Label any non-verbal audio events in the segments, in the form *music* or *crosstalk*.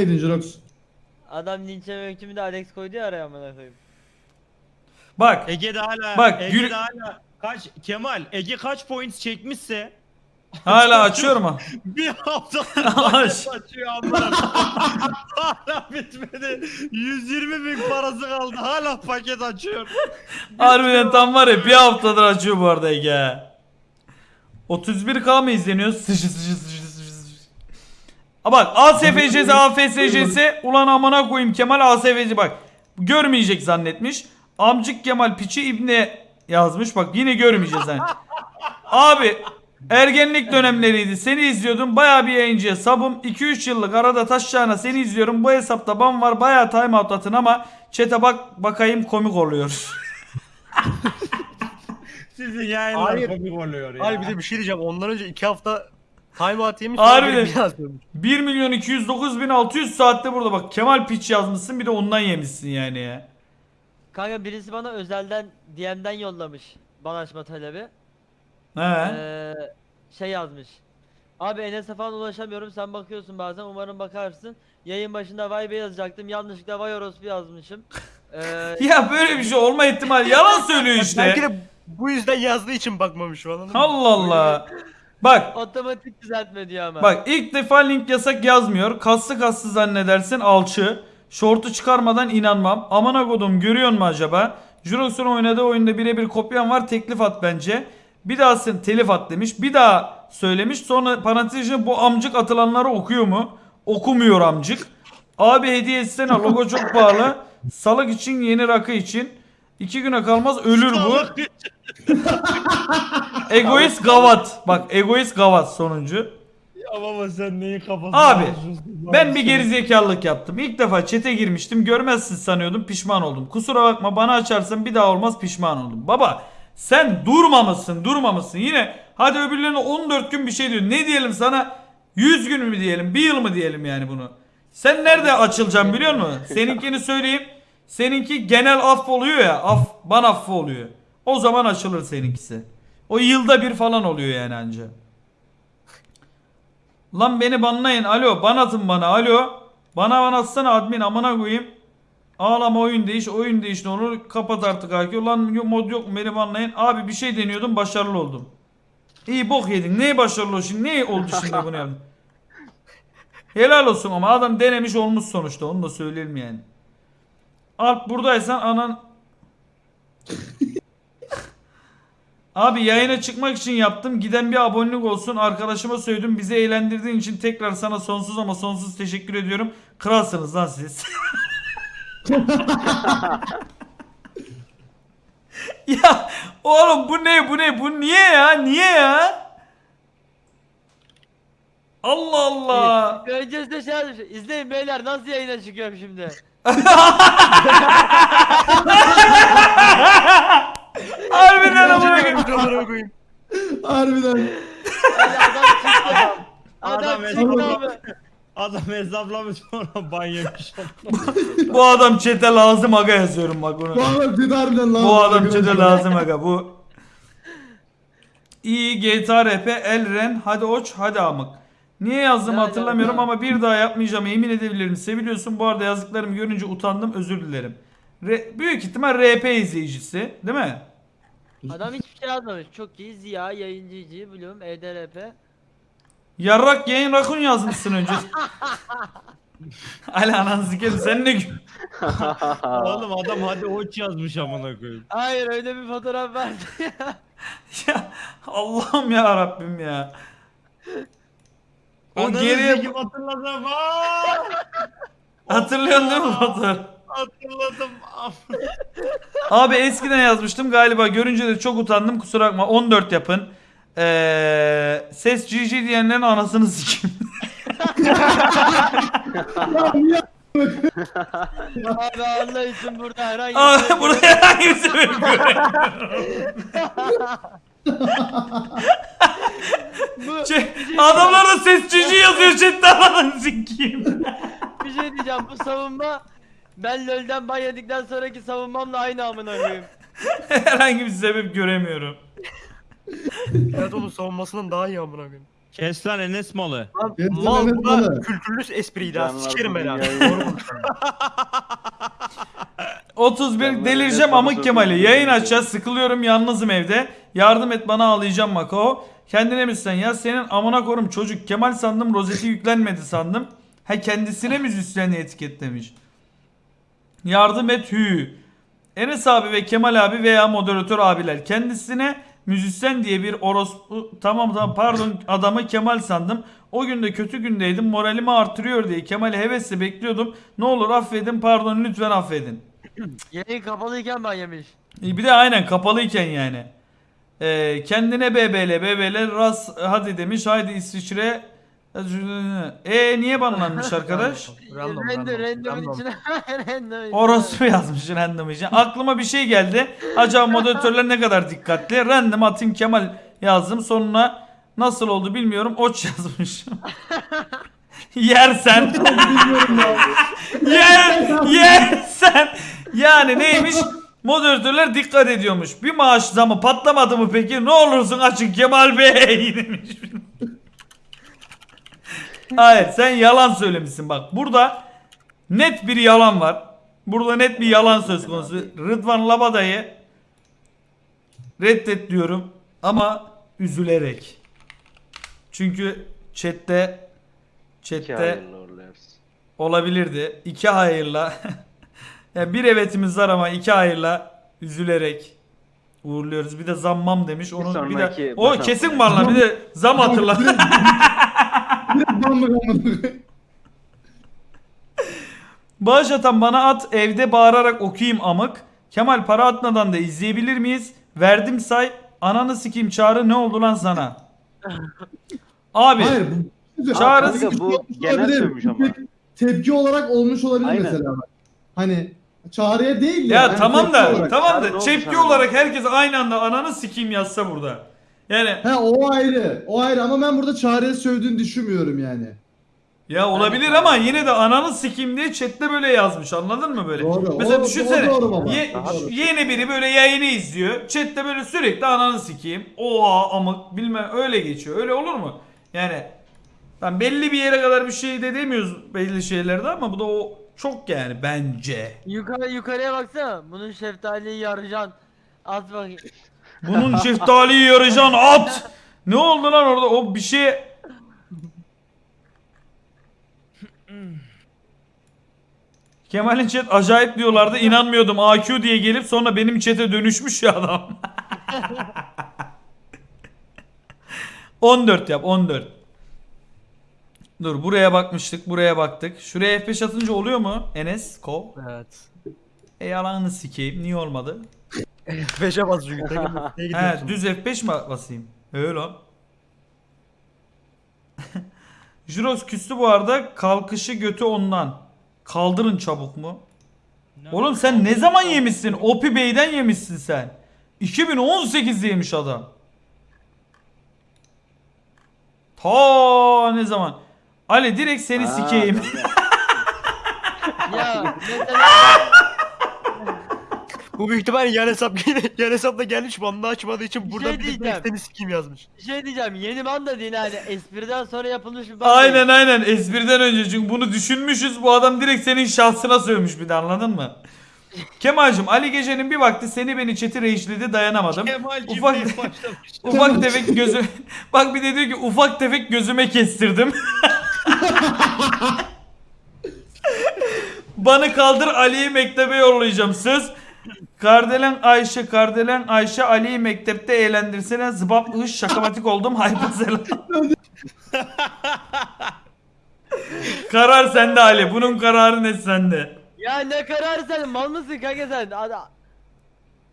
Edin Jirox. Adam linçleme hükmü de Alex koydu ya araya amına koyayım. Bak Ege'de hala Bak, Ege'de yürü- hala kaç Kemal Ege kaç points çekmişse hala açıyorum ha. *laughs* bir hafta *laughs* Aç. açıyor amına. hala *laughs* bitmedi. 120 bin parası kaldı. Hala paket açıyor. Harbiden tam var ya bir haftadır açıyor bu arada Ege. 31k mı izleniyor? Sıçı sıçı sıçı Ha bak ASFC'si AFSC'si ulan amına koyayım Kemal ASFC bak. Görmeyecek zannetmiş. Amcık Kemal piçi İbni yazmış bak yine görmeyeceğiz hani. *laughs* Abi ergenlik dönemleriydi. Seni izliyordum. Baya bir yayıncıya sabım. 2-3 yıllık arada taşacağına seni izliyorum. Bu hesapta ban var. Baya time out atın ama chat'e bak bakayım komik oluyor. *laughs* Sizin yayınlar Hayır. komik oluyor ya. Hayır bir de bir şey diyeceğim. Ondan önce iki hafta timeout yemiş. Harbiden. sonra biri bir yazıyormuş. 1 milyon 209 bin 600 saatte burada bak Kemal Piç yazmışsın bir de ondan yemişsin yani ya. Kanka birisi bana özelden DM'den yollamış bana açma talebi. He. Ee, şey yazmış. Abi Enes'e falan ulaşamıyorum sen bakıyorsun bazen umarım bakarsın. Yayın başında vay be yazacaktım yanlışlıkla vay orospu yazmışım. *laughs* Ee, Ya böyle bir şey olma ihtimali yalan söylüyor *laughs* Belki işte. de bu yüzden yazdığı için bakmamış falan. Allah Allah. *laughs* Bak otomatik düzeltme diyor ama. bak ilk defa link yasak yazmıyor. Kaslı kaslı zannedersin alçı. Şortu çıkarmadan inanmam. Amına kodum görüyor mu acaba? Jurox'un oynadığı oyunda birebir kopyan var teklif at bence. Bir daha sen telif at demiş. Bir daha söylemiş. Sonra parantez içinde bu amcık atılanları okuyor mu? Okumuyor amcık. Abi hediye etsene logo çok pahalı. Salık için yeni rakı için. İki güne kalmaz ölür bu. *laughs* *laughs* Egoist gavat. Bak egoist gavat sonuncu. Ya baba sen neyin kafasına Abi? Ben bir gerizekalılık yaptım. İlk defa çete girmiştim. Görmezsin sanıyordum. Pişman oldum. Kusura bakma bana açarsan bir daha olmaz pişman oldum. Baba sen durmamışsın durmamışsın. Yine hadi öbürlerine 14 gün bir şey diyor. Ne diyelim sana? 100 gün mü diyelim? Bir yıl mı diyelim yani bunu? Sen nerede açılacaksın biliyor musun? Seninkini söyleyeyim. Seninki genel aff oluyor ya. Af, ban affı oluyor. O zaman açılır seninkisi. O yılda bir falan oluyor yani anca. Lan beni banlayın. Alo ban atın bana. Alo. Bana ban atsana admin amına koyayım. Ağlama oyun değiş oyun değiş ne olur kapat artık AQ. Lan mod yok mu beni banlayın. Abi bir şey deniyordum başarılı oldum. İyi bok yedin. Neye başarılı oldu şimdi? Ne oldu şimdi bunu yaptın? Helal olsun ama adam denemiş olmuş sonuçta. Onu da söyleyelim yani. Alp buradaysan anan... Abi yayına çıkmak için yaptım. Giden bir abonelik olsun. Arkadaşıma söyledim. Bizi eğlendirdiğin için tekrar sana sonsuz ama sonsuz teşekkür ediyorum. Kralsınız lan siz. *laughs* ya oğlum bu ne bu ne bu niye ya niye ya? Allah Allah. Öncesinde şey yazmış. İzleyin beyler nasıl yayına çıkıyorum şimdi. *laughs* Harbiden amına koyayım. Harbiden. Adam çıktı. Adam Adam çıktı hesapla- abi. Adam hesaplamış sonra ban yemiş. Bu adam çete lazım aga yazıyorum bak bunu. Bu adam dedi harbiden lan. Bu adam çete lazım aga bu. İyi GTA RP Elren hadi oç hadi amık. Niye yazdım Ya, hatırlamıyorum ya. ama bir daha yapmayacağım emin edebilirim. Seviliyorsun bu arada yazdıklarımı görünce utandım özür dilerim. Re- büyük ihtimal RP izleyicisi değil mi? Adam hiçbir şey yazmamış. Çok iyi Ziya yayıncıcı Bloom EDRP. Yarrak yayın rakun yazmışsın önce. *laughs* Ali ananı sikerim sen ne gü- *laughs* Oğlum adam hadi oç yazmış amına koyayım. Hayır öyle bir fotoğraf vardı ya. *laughs* ya Allah'ım ya Rabbim ya. O Ananı geriye sikeyim hatırladım. Aa! hatırlıyorsun değil mi fotoğraf? Hatırladım. *laughs* Abi eskiden yazmıştım galiba görünce de çok utandım kusura bakma 14 yapın. Ee, ses GG diyenlerin anasını sikeyim. Abi Allah için burada herhangi Abi bir şey burada herhangi bir sebep göremiyorum. *laughs* Bu, Ç- Adamlar da ses GG yazıyor chatte anasını sikeyim. bir şey diyeceğim bu savunma ben LoL'den ban yedikten sonraki savunmamla aynı amına koyayım. *laughs* herhangi bir sebep göremiyorum. Evet onun savunmasından daha iyi amına koyayım. Kes lan Enes malı. Mal bu da Malı. kültürlü espriydi ha. Canlar Sikerim *laughs* ben abi. dünyayı- Doğru konuşuyorum. 31 Ben böyle delireceğim amık bana Kemal'i. Yayın açacağız. Sıkılıyorum yalnızım evde. Yardım et bana ağlayacağım Mako. Kendine misin ya? Senin amına korum çocuk. Kemal sandım rozeti yüklenmedi sandım. Ha kendisine müzisyen etiketlemiş. Yardım et hü. Enes abi ve Kemal abi veya moderatör abiler kendisine müzisyen diye bir orospu tamam tamam pardon adamı Kemal sandım. O gün de kötü gündeydim moralimi artırıyor diye Kemal'i hevesle bekliyordum. Ne olur affedin pardon lütfen affedin. *clears throat* Yayın kapalıyken ben yemiş. E, Bir de aynen kapalıyken yani. Ee, kendine BBL BBL ras hadi demiş haydi İsviçre. E niye banlanmış arkadaş? *laughs* Random, random, random. içine. içine. *laughs* Orospu yazmış random için. Aklıma bir şey geldi. Acaba moderatörler ne kadar dikkatli? Random atayım Kemal yazdım. Sonuna nasıl oldu bilmiyorum. Oç *laughs* yazmış. Yersen. Yer, yersen. Yani neymiş? Moderatörler dikkat ediyormuş. Bir maaş zamı patlamadı mı peki? Ne olursun açın Kemal Bey demiş. Hayır sen yalan söylemişsin bak. Burada net bir yalan var. Burada net bir yalan söz konusu. Rıdvan Labada'yı reddet diyorum ama üzülerek. Çünkü chatte chatte olabilirdi. İki hayırla. *laughs* yani bir evetimiz var ama iki hayırla üzülerek uğurluyoruz. Bir de zammam demiş. Onu bir de sonraki o kesin var lan. Bir de zam hatırla. *laughs* Koyayım. Bağış atan bana at evde bağırarak okuyayım amık. Kemal para atmadan da izleyebilir miyiz? Verdim say. Ananı sikeyim çağrı ne oldu lan sana? Abi Hayır bu Çağrı- Kanka, bu genel sövmüş ama. Tep- Tepki olarak olmuş olabilir Aynen. mesela. Hani çağrıya değil de. ya yani tamam tepki da olarak. tamam da tepki olarak herkes aynı anda ananı sikeyim yazsa burada. Yani He o ayrı. O ayrı ama ben burada çağrıya sövdüğünü düşünmüyorum yani. Ya olabilir ama yine de ananı sikeyim diye chatte böyle yazmış anladın mı böyle? Doğru, Mesela o- düşünsene o doğru baba. ye- Doğru. yeni biri böyle yayını izliyor. Chatte böyle sürekli ananı sikeyim. Oha amık bilmem öyle geçiyor. Öyle olur mu? Yani ben belli bir yere kadar bir şey de demiyoruz belli şeylerde ama bu da o çok yani bence. Yukarı, yukarıya baksana. Bunun şeftaliyi yaracan. At bakayım. Bunun şeftaliyi yarayacağın at. Ne oldu lan orada? O bir şey Kemal'in chat acayip diyorlardı. inanmıyordum. AQ diye gelip sonra benim chat'e dönüşmüş ya adam. *laughs* 14 yap 14. Dur buraya bakmıştık buraya baktık. Şuraya F5 atınca oluyor mu Enes? Ko? Evet. E yalanını sikeyim. Niye olmadı? Beşe bas çünkü. Takım *laughs* He gidiyorsun? düz F5 mi basayım? Öyle lan. *laughs* Jurox küstü bu arada. Kalkışı götü ondan. Kaldırın çabuk mu? Oğlum sen ne zaman yemişsin? Opi Bey'den yemişsin sen. 2018'de yemiş adam. Ta ne zaman? Ali direkt seni sikeyim. *laughs* Ya mesela Bu büyük ihtimalle yan hesap *laughs* yan hesapla gelmiş banda açmadığı için Bir burada şey bir de seni sikeyim yazmış. bir şey diyeceğim. Yeni banda değil hani. Espriden sonra yapılmış bir banda. aynen aynen espriden önce çünkü bunu düşünmüşüz. Bu adam direkt senin şahsına sövmüş bir de anladın mı? Kemal'cim Ali Gece'nin bir vakti seni beni chat'i reişledi dayanamadım. Kemal Ufak-. *laughs* Ufak tefek gözü *laughs* bak bir de diyor ki ufak tefek gözüme kestirdim. Bana kaldır Ali'yi mektebe yollayacağım söz. Kardelen Ayşe, Kardelen Ayşe Ali'yi mektepte eğlendirsene zıbap ış şakamatik oldum hypersel. *laughs* Karar sende Ali. Bunun kararı ne sende? Ya ne karar sen? Mal mısın kanka sen? Ada.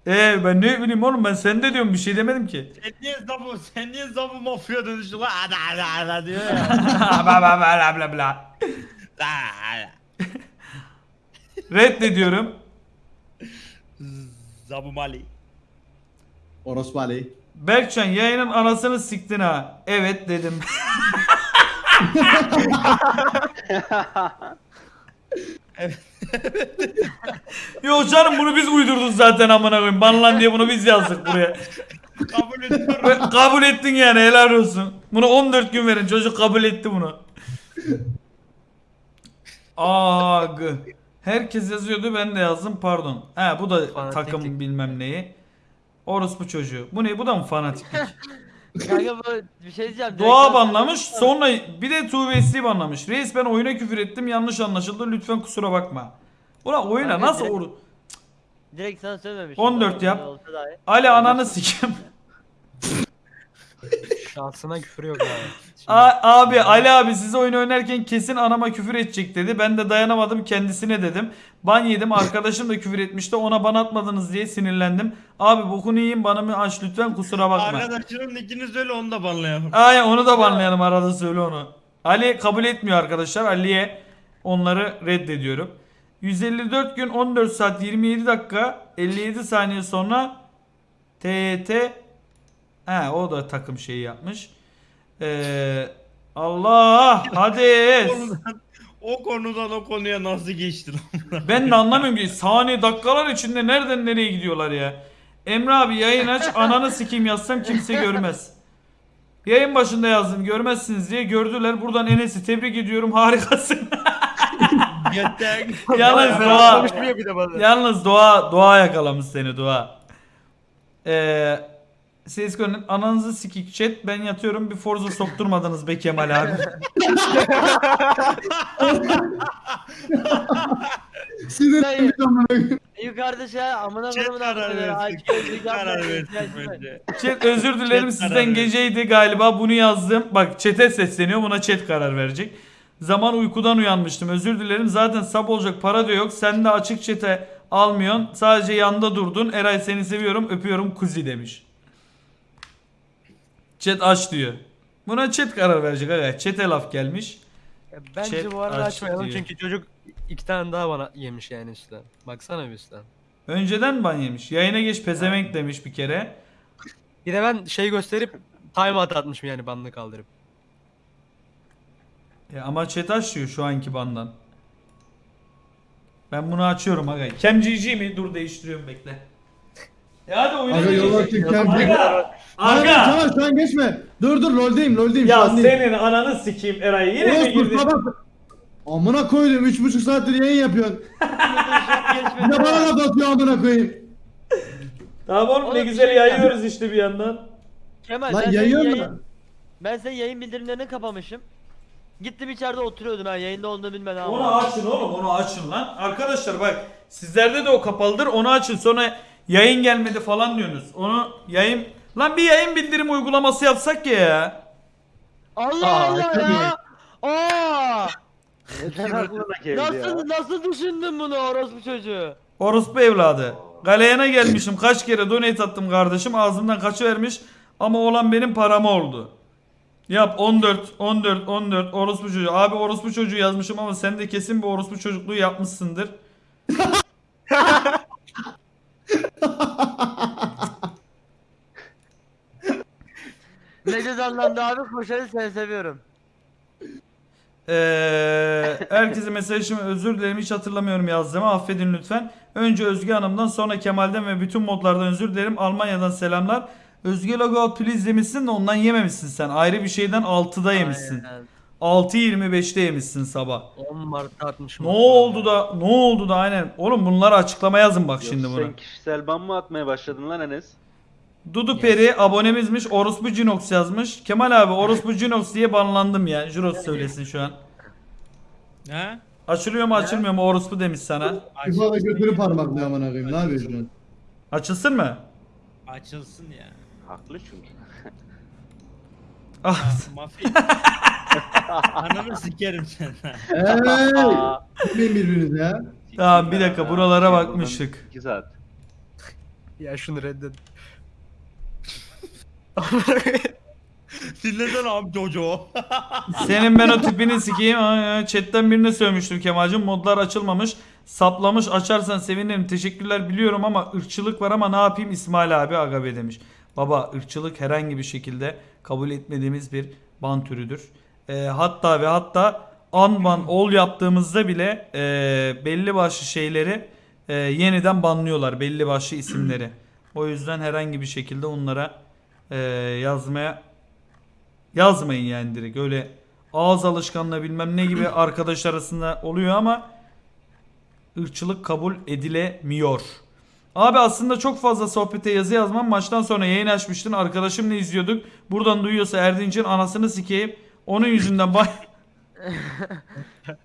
Ee ben ne bileyim oğlum ben sende diyorum bir şey demedim ki. Sen niye zabı, sen niye zabı mafya dönüştü lan? Ada ada ada diyor ya. *laughs* bla bla bla bla bla. Ada. Reddediyorum. Zabı Mali. Orospu Ali. Berkcan yayının anasını siktin ha. Evet dedim. *laughs* Yo canım bunu biz uydurduk zaten amına koyayım. Banlan diye bunu biz yazdık buraya. Kabul ediyorum. Kabul ettin yani helal olsun. Bunu 14 gün verin çocuk kabul etti bunu. Ag. Herkes yazıyordu ben de yazdım pardon. He bu da Fanatiklik. takım bilmem neyi. Orospu çocuğu. Bu ne bu da mı fanatiklik? *laughs* Kanka bir şey diyeceğim. Doğa banlamış sonra bir de Tuğbesli banlamış. Reis ben oyuna küfür ettim yanlış anlaşıldı lütfen kusura bakma. Ulan oyuna Kanka nasıl direkt- or... Direkt sana söylememiş. 14 yap. Ali ananı sikem. Şahsına küfür yok abi. Şimdi- A- abi Ali abi size oyun oynarken kesin anama küfür edecek dedi. Ben de dayanamadım kendisine dedim. Ban yedim arkadaşım da küfür etmişti ona ban atmadınız diye sinirlendim. Abi bokunu yiyin bana mı aç lütfen kusura bakma. Arkadaşının ikiniz öyle onu da banlayalım. Aynen onu da banlayalım arada söyle onu. Ali kabul etmiyor arkadaşlar. Ali'ye onları reddediyorum. 154 gün 14 saat 27 dakika 57 saniye sonra TYT He o da takım şeyi yapmış. Ee, Allah hadi. O konudan o konuya nasıl geçti lan? *laughs* Ben de anlamıyorum ki saniye dakikalar içinde nereden nereye gidiyorlar ya. Emre abi yayın aç ananı sikeyim yazsam kimse görmez. Yayın başında yazdım görmezsiniz diye gördüler. Buradan Enes'i tebrik ediyorum harikasın. *laughs* Yalnız doğa, yalnız doğa, doğa yakalamış seni doğa. Ee, Seskon'un ananızı sikik chat ben yatıyorum bir Forza sokturmadınız be Kemal abi. Sinirlenmiş amına koyayım. Yukarıda şey amına Chat koyayım karar versin. Chat karar versin bence. Chat özür dilerim Chat sizden geceydi galiba bunu yazdım. Bak chat'e sesleniyor buna chat karar verecek. Zaman uykudan uyanmıştım özür dilerim zaten sab olacak para da yok. Sen de açık chat'e almıyorsun sadece yanda durdun. Eray seni seviyorum öpüyorum kuzi demiş. Chat aç diyor. Buna chat karar verecek aga. Chat'e laf gelmiş. Ya Bence Chat bu arada aç açmayalım diyor. çünkü çocuk iki tane daha bana yemiş yani üstten. Baksana bir üstten. Önceden ban yemiş. Yayına geç pezevenk demiş bir kere. Bir de ben şey gösterip timeout atmışım yani banını kaldırıp. Ya ama chat aç diyor şu anki bandan. Ben bunu açıyorum aga. KemGG mi? Dur değiştiriyorum bekle. Ya hadi oyuna Aga yola geçelim. çık Kem. Aga. Aga. Aga. Tamam şu an geçme. Dur dur loldeyim loldeyim Ya senin ananı sikeyim Eray. Yine mi Orospu girdin? sabah. Amına koydum 3,5 saattir yayın yapıyorsun. *laughs* Bir de bana laf atıyor amına koyayım. Tamam oğlum ne Oğlum, güzel bir şey yayıyoruz işte bir yandan. Kemal Lan ben senin yayıyor yayın, mu? ben senin yayın bildirimlerini kapamışım. Gittim içeride oturuyordum ben yayında olduğunu bilmeden. Onu açın oğlum onu açın lan. Arkadaşlar bak sizlerde de o kapalıdır onu açın sonra yayın gelmedi falan diyorsunuz. Onu yayın... Lan bir yayın bildirim uygulaması yapsak ya. Allah Aa, Allah ya. Aa! Neden aklına geldi ya? Nasıl nasıl düşündün bunu orospu çocuğu? Orospu evladı. Galeyana gelmişim kaç kere donate attım kardeşim ağzımdan kaçıvermiş ama olan benim paramı oldu. Yap 14 14 14 orospu çocuğu. Abi orospu çocuğu yazmışım ama sen de kesin bir orospu çocukluğu yapmışsındır. *laughs* Mecaz anlamda abi koşarı seni seviyorum. Ee, herkese mesajımı özür dilerim hiç hatırlamıyorum yazdığımı affedin lütfen. Önce Özge Hanım'dan sonra Kemal'den ve bütün modlardan özür dilerim. Almanya'dan selamlar. Özge Logout please demişsin de ondan yememişsin sen. Ayrı bir şeyden 6'da yemişsin. Aynen. 6.25'te yemişsin sabah. 10 Mart'ta atmışım. Ne oldu da ne oldu da aynen. Oğlum bunları açıklama yazın bak şimdi Yoksa bunu. Sen kişisel ban mı atmaya başladın lan Enes? Dudu Peri abonemizmiş Orospu Cinox yazmış. Kemal abi Orospu Cinox diye banlandım ya. Juros söylesin şu an. Ha? Açılıyor mu açılmıyor mu Orospu demiş sana. İfa da götünü parmaklıyor amına koyayım. Ne yapıyorsun? Açılsın mı? Açılsın ya. Haklı çünkü. Ah, Mafya. *laughs* Ananı sikerim sen. Hey! Bilmeyin birbirinizi ya. Tamam, bir dakika, buralara bakmıştık. buradan iki saat. Ya şunu reddet. *laughs* Dinlesene abi çocuğu. Senin ben o tipini sikeyim. Aa, Chatten birine sövmüştüm Kemal'cim. Modlar açılmamış. Saplamış açarsan sevinirim. Teşekkürler biliyorum ama ırkçılık var ama ne yapayım İsmail abi Agabe demiş. Baba ırkçılık herhangi bir şekilde kabul etmediğimiz bir ban türüdür. Ee, hatta ve hatta unban all yaptığımızda bile e, belli başlı şeyleri e, yeniden banlıyorlar. Belli başlı isimleri. O yüzden herhangi bir şekilde onlara Ee, yazmaya yazmayın yani direkt öyle ağız alışkanlığı bilmem ne gibi *clears throat* arkadaş arasında oluyor ama ırkçılık kabul edilemiyor. Abi aslında çok fazla sohbete yazı yazmam. Maçtan sonra yayın açmıştın. Arkadaşımla izliyorduk. Buradan duyuyorsa Erdinç'in anasını sikeyim. Onun yüzünden bay... *laughs*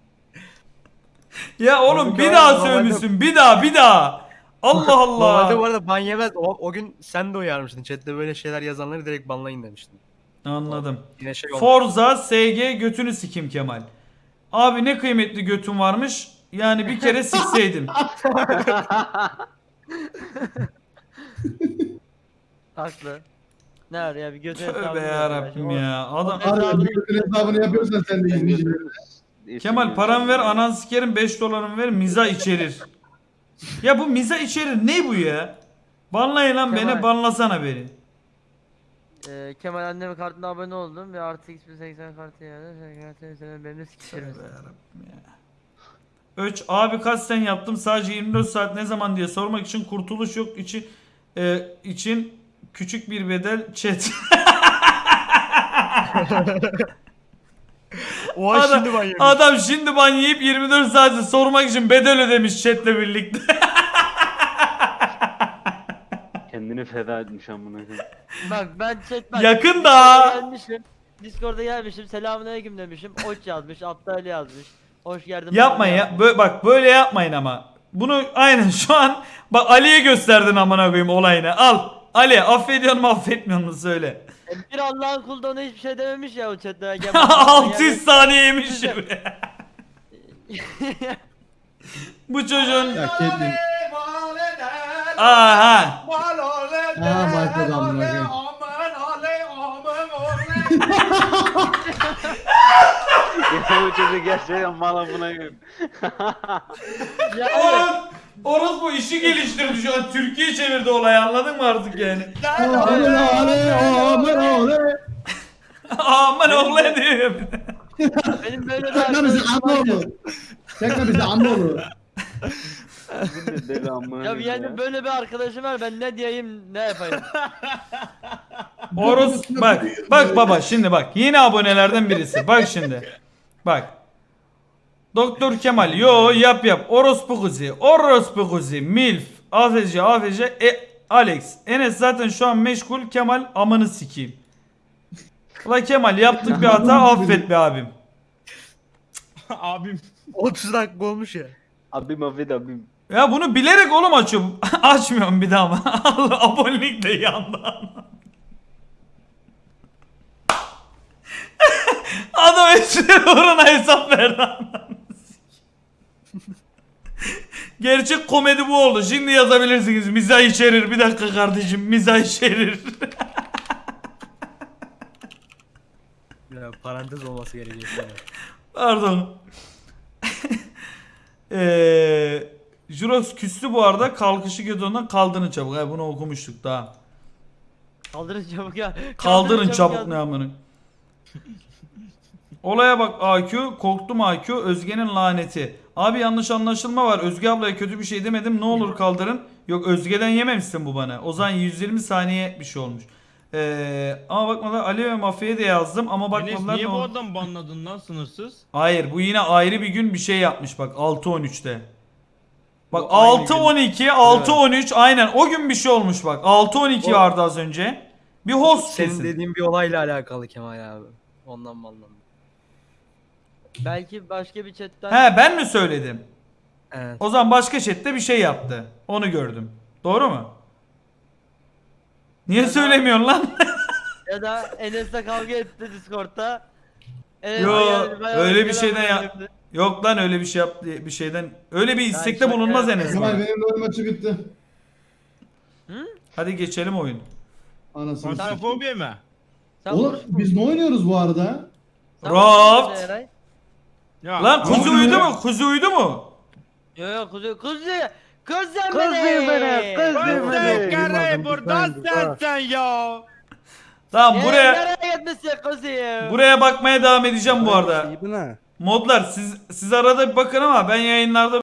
ya oğlum bir daha sövmüşsün. Bir daha bir daha. *laughs* Allah Normalde bu Allah. arada ban yemez. O, o gün sen de uyarmıştın. Chatte böyle şeyler yazanları direkt banlayın demiştin. Anladım. Yine şey olmuş. Forza SG götünü sikim Kemal. Abi ne kıymetli götün varmış. Yani bir kere sikseydim. *laughs* Haklı. Ne var ya bir götü Tövbe yarabbim ya. Adam Harbi bir götün hesabını yapıyorsan sen de izleyicilerine. Kemal param ver anan sikerim 5 dolarımı ver miza içerir. *laughs* ya bu miza içerir ne bu ya? Banlayın lan beni Kemal. banlasana beni. Ee, Kemal annemin kartına abone oldum ve artı x1080 kartı yani. Sen kartını senin benimle sikişirim. Öç abi kaç sen yaptım sadece 24 saat ne zaman diye sormak için kurtuluş yok içi e, için küçük bir bedel chat. *laughs* Oha Adam- şimdi ban yemiş. Adam şimdi ban yiyip 24 saati sormak için bedel ödemiş chatle birlikte. Kendini feda etmiş amına koyayım. *laughs* Bak ben chat bak. Yakın Discord'a da. Gelmişim. Discord'a gelmişim. Selamünaleyküm demişim. Oç yazmış. Aptal yazmış. Hoş geldin. Yapmayın ya. Bö- bak böyle yapmayın ama. Bunu aynen şu an bak Ali'ye gösterdin amına koyayım olayını. Al. Ali affediyor mu affetmiyor mu söyle. E, Bir Allah'ın kulu da ona hiçbir şey dememiş ya o chatte. *laughs* Gel- 600 saniye yemiş ya. *laughs* Bu çocuğun Ya. Aha Aha başladı amına koyayım. ya bu çocuk gerçekten mal amına koyayım. Ya evet. Oros bu işi geliştirdi şu an Türkiye çevirdi olayı anladın mı artık yani? Aman ale, aman ale. Aman oğlu diyor. Benim böyle Çekme bizi vardı. oğlu. Çekme bizi anne oğlu. Deli amına *laughs* Ya yani böyle bir arkadaşım var ben ne diyeyim ne yapayım. *laughs* Oros bak bak baba şimdi bak yeni abonelerden birisi. Bak şimdi bak. Doktor Kemal yo yap yap. Orospu kuzi orospu kuzi. Milf afc afc e Alex. Enes zaten şu an meşgul. Kemal amını sikeyim. Ula Kemal yaptık bir hata *laughs* affet be abim. Abim. 30 dakika olmuş ya. Abim affet abim. Ya bunu bilerek oğlum açıyorum *laughs* açmıyorum bir daha ama *laughs* Allah abonelik de yandan *laughs* Adam espri uğruna hesap verdi. Gerçek komedi bu oldu. Şimdi yazabilirsiniz. Mizah içerir. Bir dakika kardeşim. Mizah içerir. Ya, parantez olması gerekiyor. Pardon. Eee Jurox küstü bu arada. Kalkışı götü ondan kaldırın çabuk. Ha, bunu okumuştuk daha. Kaldırın çabuk ya. Kaldırın çabuk yazdım. ne amını. Olaya bak AQ, korktum AQ, Özge'nin laneti. Abi yanlış anlaşılma var. Özge ablaya kötü bir şey demedim. Ne olur kaldırın. Yok Özge'den yememişsin bu bana. O zaman 120 saniye bir şey olmuş. Ee, ama bakmadan Ali ve Mafya'ya da yazdım ama Enes bakmadılar. niye ne bu adam banladın lan sınırsız? Hayır bu yine ayrı bir gün bir şey yapmış bak 6-13'te. Bak Bu aynı 6-12, 6-13 aynen o gün bir şey olmuş bak. 6-12 O- vardı az önce. Bir host Senin kesin. dediğin bir olayla alakalı Kemal abi. Ondan banlandım. Belki başka bir chatten. He ben mi söyledim? Evet. O zaman başka chatte bir şey yaptı. Onu gördüm. Doğru mu? Niye Ya da- söylemiyorsun lan? Ya da Enes'le kavga etti Discord'da. Enes Yo, bayağı öyle bir şeyden ya- verdi. Yok lan öyle bir şey yaptı bir şeyden. Öyle bir istekte şaka bulunmaz. Kemal bana. benim rol maçı bitti. Hadi geçelim oyun. Anasını satayım. Pansefobiye mi? Sen Oğlum biz ne oynuyoruz bu arada? Sen Raft. Eray? Ya, Lan kuzu oluyor? uyudu mu? Kuzu uyudu mu? Yo yo kuzu kuzu kuzu beni. Sen beni. kere buradan sen sen ya. Tamam Ee, buraya Nereye gitmişsin kuzu? buraya bakmaya devam edeceğim bu arada. Modlar siz siz arada bir bakın ama ben yayınlarda